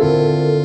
Música